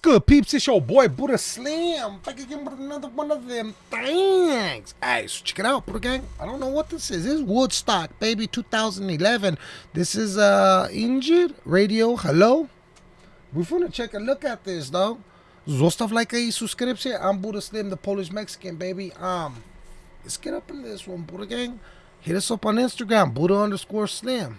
good, peeps? It's your boy Buddha Slim. Back again with another one of them things. Hey, so check it out, Buddha Gang. I don't know what this is. This is Woodstock, baby, 2011. This is uh Enej Radio. Hello? We're gonna check a look at this, though. Zostav like a subscription. I'm Buddha Slim, the Polish Mexican, baby. Um, let's get up in this one, Buddha Gang. Hit us up on Instagram, Buddha underscore Slim.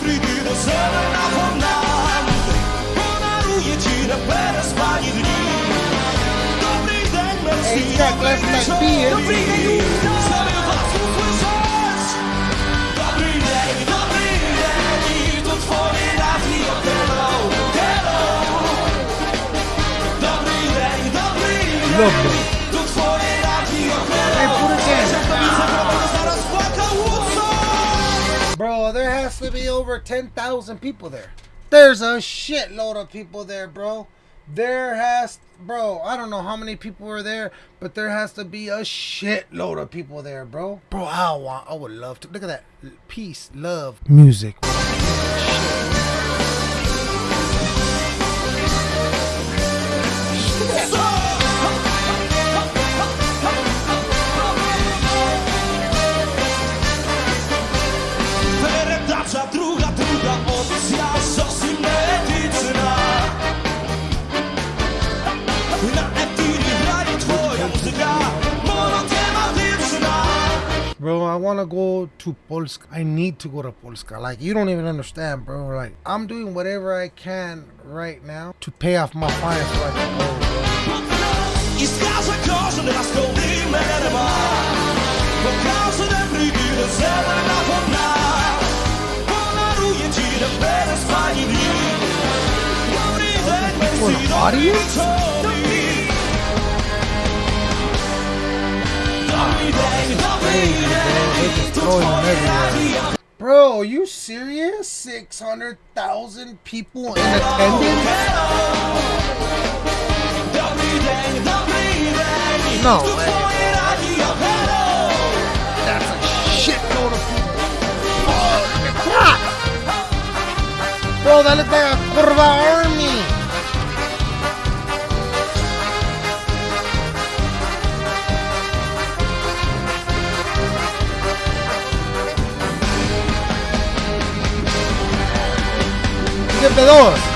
fridy do zera napomnany Podaruje has to be over 10,000 people there. There's a shitload of people there, bro. There has, bro, I don't know how many people were there, but there has to be a shitload of people there, bro. Bro, I want, I would love to. Look at that. Peace, love, music. Bro, I want to go to Polska. I need to go to Polska. Like, you don't even understand, bro. Like, I'm doing whatever I can right now to pay off my fines so oh, I can go, bro. Twoje radio Bro, are you serious? 600,000 people in attendance? No way. That's a shitload of people. Bro, that like a curva army. parte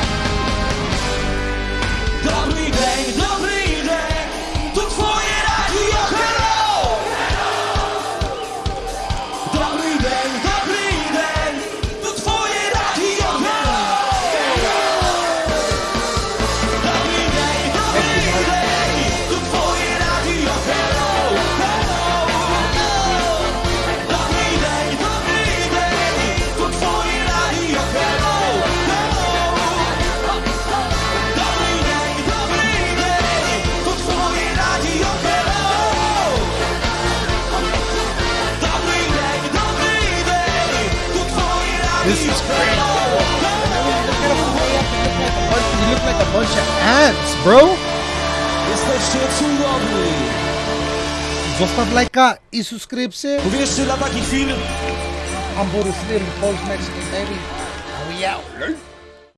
This is great. You look like a bunch of ants, bro. Zostaw lajka i subskrypcję. Uwierzcie, dla takich chwil I'm Buddha Slim, Polish Mexican baby. And we out.